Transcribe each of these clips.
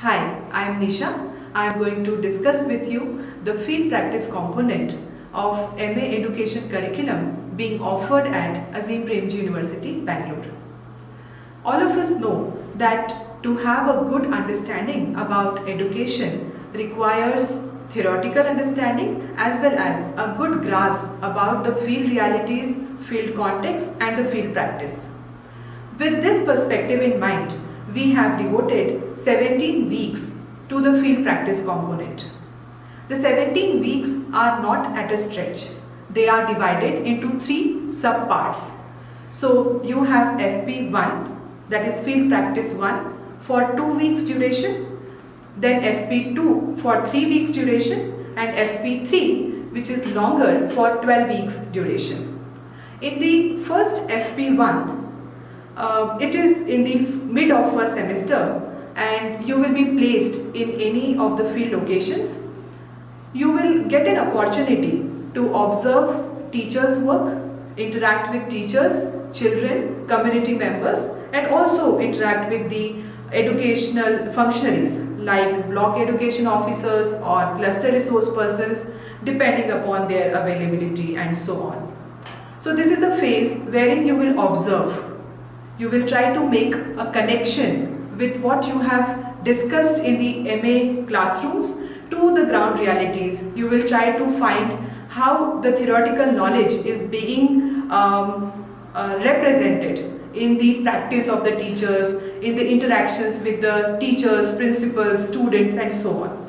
Hi, I am Nisha. I am going to discuss with you the field practice component of MA Education curriculum being offered at Azim Premji University, Bangalore. All of us know that to have a good understanding about education requires theoretical understanding as well as a good grasp about the field realities, field context and the field practice. With this perspective in mind, we have devoted 17 weeks to the field practice component. The 17 weeks are not at a stretch. They are divided into three sub-parts. So you have FP1 that is field practice 1 for 2 weeks duration, then FP2 for 3 weeks duration and FP3 which is longer for 12 weeks duration. In the first FP1 uh, it is in the mid of first semester and you will be placed in any of the field locations. You will get an opportunity to observe teachers work, interact with teachers, children, community members and also interact with the educational functionaries like block education officers or cluster resource persons depending upon their availability and so on. So this is the phase wherein you will observe you will try to make a connection with what you have discussed in the MA classrooms to the ground realities. You will try to find how the theoretical knowledge is being um, uh, represented in the practice of the teachers, in the interactions with the teachers, principals, students and so on.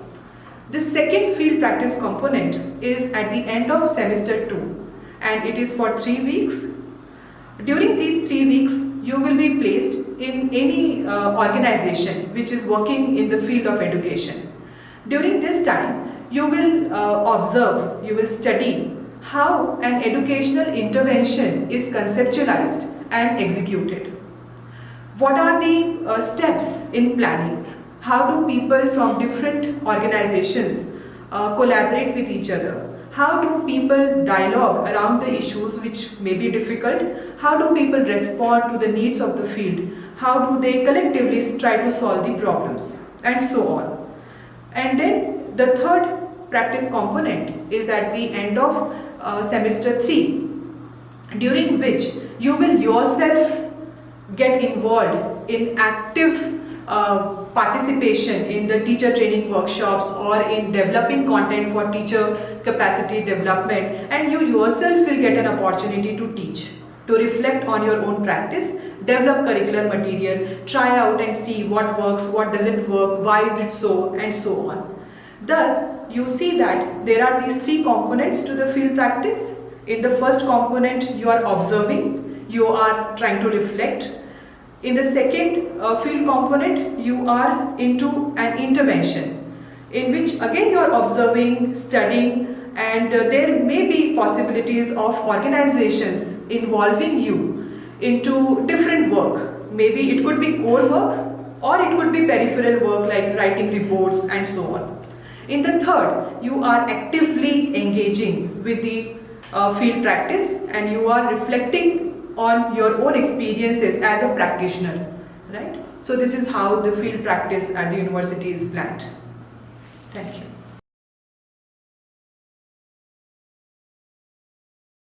The second field practice component is at the end of semester 2 and it is for 3 weeks. During these 3 weeks, you will be placed in any uh, organization which is working in the field of education. During this time, you will uh, observe, you will study how an educational intervention is conceptualized and executed. What are the uh, steps in planning? How do people from different organizations uh, collaborate with each other? How do people dialogue around the issues which may be difficult? How do people respond to the needs of the field? How do they collectively try to solve the problems? And so on. And then the third practice component is at the end of uh, semester 3 during which you will yourself get involved in active uh, participation in the teacher training workshops or in developing content for teacher capacity development. And you yourself will get an opportunity to teach to reflect on your own practice develop curricular material try out and see what works what doesn't work why is it so and so on. Thus you see that there are these three components to the field practice. In the first component you are observing you are trying to reflect in the second uh, field component, you are into an intervention in which again you are observing, studying and uh, there may be possibilities of organizations involving you into different work. Maybe it could be core work or it could be peripheral work like writing reports and so on. In the third, you are actively engaging with the uh, field practice and you are reflecting on your own experiences as a practitioner, right? So this is how the field practice at the university is planned. Thank you.